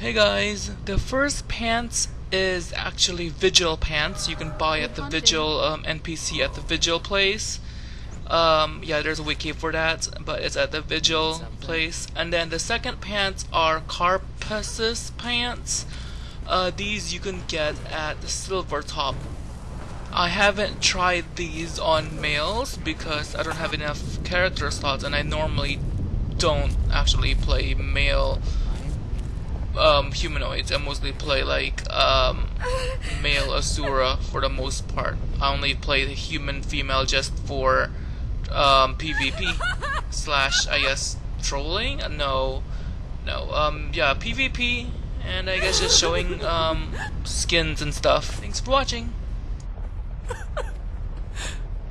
Hey guys, the first pants is actually Vigil pants. You can buy at the Vigil um, NPC at the Vigil place. Um, yeah, there's a wiki for that, but it's at the Vigil place. And then the second pants are Carapace pants. Uh, these you can get at the Silver Top. I haven't tried these on males because I don't have enough character slots, and I normally don't actually play male um, humanoids. I mostly play like um, male Asura for the most part. I only play the human female just for um, PvP slash I guess trolling. No, no. Um, yeah, PvP and I guess just showing um, skins and stuff. Thanks for watching.